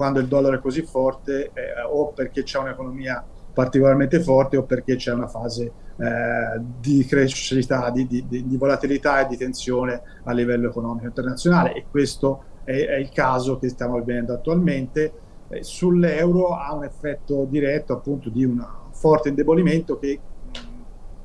quando il dollaro è così forte eh, o perché c'è un'economia particolarmente forte o perché c'è una fase eh, di crescita, di, di, di, volatilità e di tensione a livello economico internazionale e questo è, è il caso che stiamo vivendo attualmente. Eh, Sull'euro ha un effetto diretto appunto di un forte indebolimento che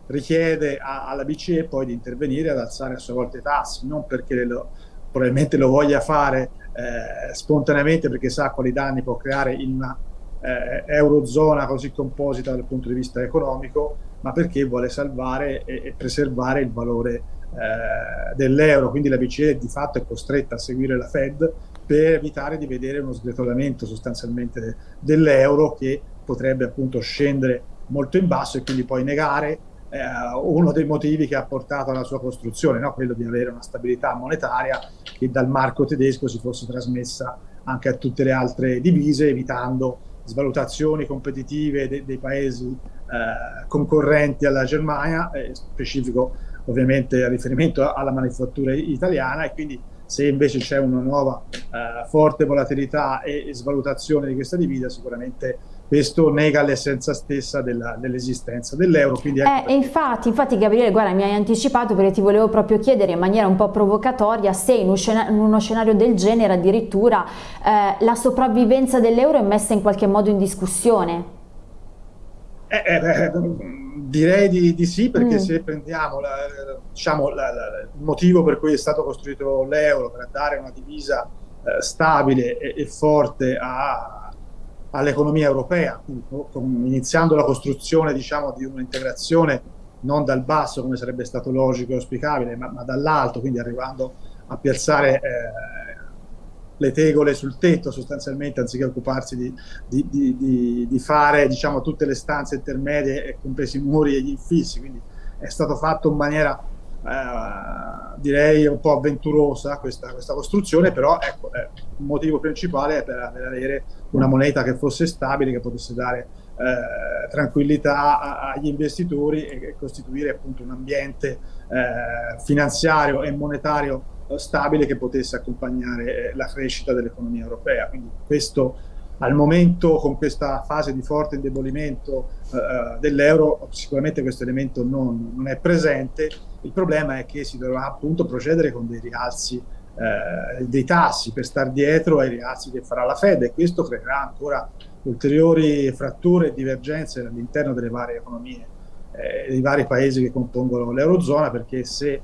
richiede a, alla BCE poi di intervenire ad alzare a sua volta i tassi, non perché lo, probabilmente lo voglia fare eh, spontaneamente perché sa quali danni può creare in una eh, eurozona così composita dal punto di vista economico, ma perché vuole salvare e, e preservare il valore eh, dell'euro. Quindi la BCE di fatto è costretta a seguire la Fed per evitare di vedere uno sgretolamento sostanzialmente dell'euro che potrebbe appunto scendere molto in basso e quindi poi negare eh, uno dei motivi che ha portato alla sua costruzione, no? quello di avere una stabilità monetaria che dal marco tedesco si fosse trasmessa anche a tutte le altre divise, evitando svalutazioni competitive de dei paesi eh, concorrenti alla Germania, eh, specifico ovviamente a riferimento alla manifattura italiana e quindi se invece c'è una nuova eh, forte volatilità e, e, svalutazione di questa divisa sicuramente questo nega l'essenza stessa dell'esistenza dell dell'euro. Ecco eh, infatti, infatti Gabriele, guarda, mi hai anticipato perché ti volevo proprio chiedere in maniera un po' provocatoria se in, un scenario, in uno scenario del genere addirittura eh, la sopravvivenza dell'euro è messa in qualche modo in discussione. Eh, eh, direi di, di, sì, perché mm. se prendiamo la, diciamo, la, la, il motivo per cui è stato costruito l'euro, per dare una divisa eh, stabile e, e forte a all'economia europea, iniziando la costruzione diciamo, di un'integrazione non dal basso come sarebbe stato logico e auspicabile, ma, ma dall'alto, quindi arrivando a piazzare eh, le tegole sul tetto sostanzialmente, anziché occuparsi di, di, di, di fare diciamo, tutte le stanze intermedie, compresi i muri e gli infissi, quindi è stato fatto in maniera eh, direi un po' avventurosa questa, questa costruzione, però ecco, eh, motivo principale è per, avere una moneta che fosse stabile, che potesse dare eh, tranquillità agli investitori e, costituire appunto un ambiente eh, finanziario e monetario eh, stabile che potesse accompagnare la crescita dell'economia europea. Quindi questo al momento con questa fase di forte indebolimento eh, dell'euro sicuramente questo elemento non, non, è presente, il problema è che si dovrà appunto procedere con dei rialzi eh, dei tassi per star dietro ai rialzi che farà la Fed e questo creerà ancora ulteriori fratture e divergenze all'interno delle varie economie eh, dei vari paesi che compongono l'Eurozona perché se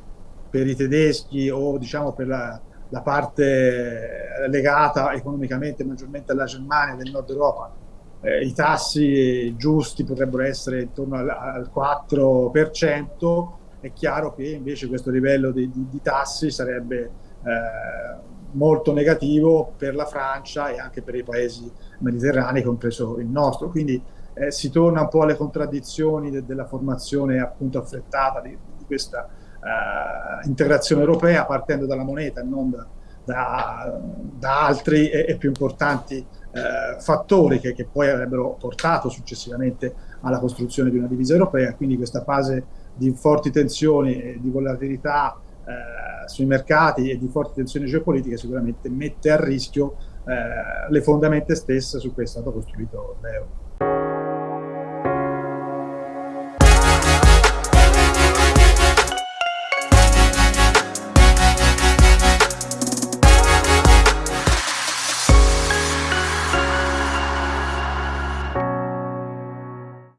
per i tedeschi o diciamo per la la parte legata economicamente maggiormente alla Germania del nord Europa, eh, i tassi giusti potrebbero essere intorno al, al 4%, è chiaro che invece questo livello di, di, di tassi sarebbe molto negativo per la Francia e anche per i paesi mediterranei, compreso il nostro. Quindi eh, si torna un po' alle contraddizioni de, della formazione appunto affrettata di, di questa eh, integrazione europea partendo dalla moneta e non da, da, da altri e, e, più importanti eh, fattori che, che, poi avrebbero portato successivamente alla costruzione di una divisa europea, quindi questa fase di forti tensioni e di volatilità eh, sui mercati e di forti tensioni geopolitiche sicuramente mette a rischio eh, le fondamenta stesse su cui è stato costruito l'euro.